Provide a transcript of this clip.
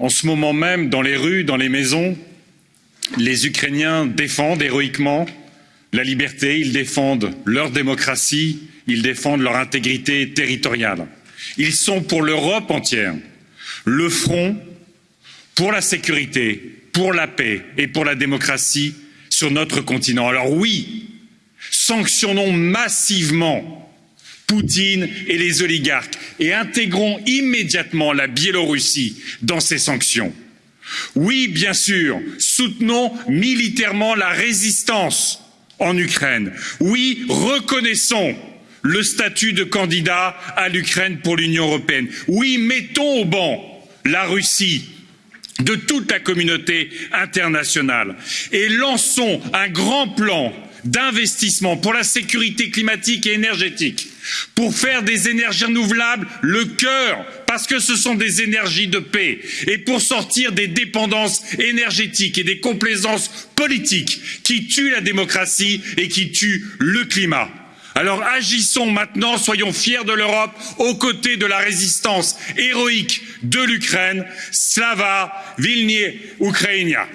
en ce moment même, dans les rues, dans les maisons, les Ukrainiens défendent héroïquement la liberté, ils défendent leur démocratie, ils défendent leur intégrité territoriale. Ils sont pour l'Europe entière le front pour la sécurité, pour la paix et pour la démocratie sur notre continent. Alors oui, sanctionnons massivement Poutine et les oligarques et intégrons immédiatement la Biélorussie dans ces sanctions. Oui, bien sûr, soutenons militairement la résistance en Ukraine. Oui, reconnaissons le statut de candidat à l'Ukraine pour l'Union européenne. Oui, mettons au banc la Russie de toute la communauté internationale et lançons un grand plan d'investissement pour la sécurité climatique et énergétique, pour faire des énergies renouvelables le cœur, parce que ce sont des énergies de paix, et pour sortir des dépendances énergétiques et des complaisances politiques qui tuent la démocratie et qui tuent le climat. Alors agissons maintenant, soyons fiers de l'Europe aux côtés de la résistance héroïque de l'Ukraine. Slava Vilnius Ukrainia.